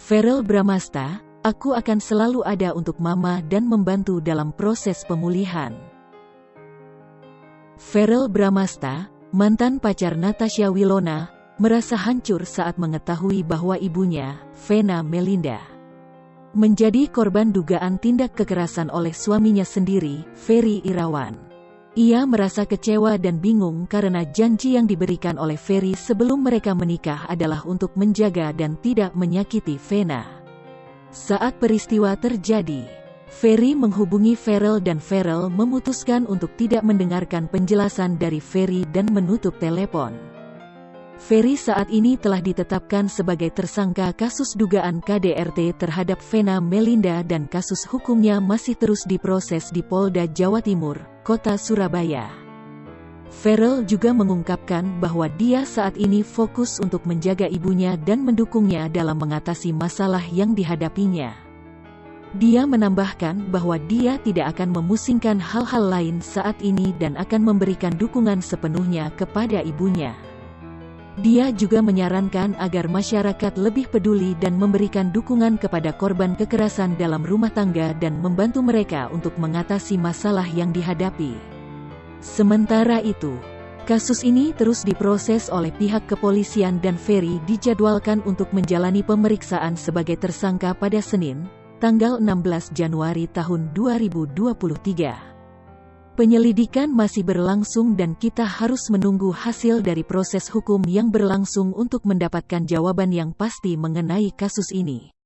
Feral Bramasta, aku akan selalu ada untuk Mama dan membantu dalam proses pemulihan. Feral Bramasta, mantan pacar Natasha Wilona, merasa hancur saat mengetahui bahwa ibunya, Vena Melinda, menjadi korban dugaan tindak kekerasan oleh suaminya sendiri, Ferry Irawan. Ia merasa kecewa dan bingung karena janji yang diberikan oleh Ferry sebelum mereka menikah adalah untuk menjaga dan tidak menyakiti Vena. Saat peristiwa terjadi, Ferry menghubungi Farrell dan Farrell memutuskan untuk tidak mendengarkan penjelasan dari Ferry dan menutup telepon. Ferry saat ini telah ditetapkan sebagai tersangka kasus dugaan KDRT terhadap Vena Melinda dan kasus hukumnya masih terus diproses di Polda Jawa Timur, kota Surabaya. Farrell juga mengungkapkan bahwa dia saat ini fokus untuk menjaga ibunya dan mendukungnya dalam mengatasi masalah yang dihadapinya. Dia menambahkan bahwa dia tidak akan memusingkan hal-hal lain saat ini dan akan memberikan dukungan sepenuhnya kepada ibunya. Dia juga menyarankan agar masyarakat lebih peduli dan memberikan dukungan kepada korban kekerasan dalam rumah tangga dan membantu mereka untuk mengatasi masalah yang dihadapi. Sementara itu, kasus ini terus diproses oleh pihak kepolisian dan Ferry dijadwalkan untuk menjalani pemeriksaan sebagai tersangka pada Senin, tanggal 16 Januari tahun 2023. Penyelidikan masih berlangsung dan kita harus menunggu hasil dari proses hukum yang berlangsung untuk mendapatkan jawaban yang pasti mengenai kasus ini.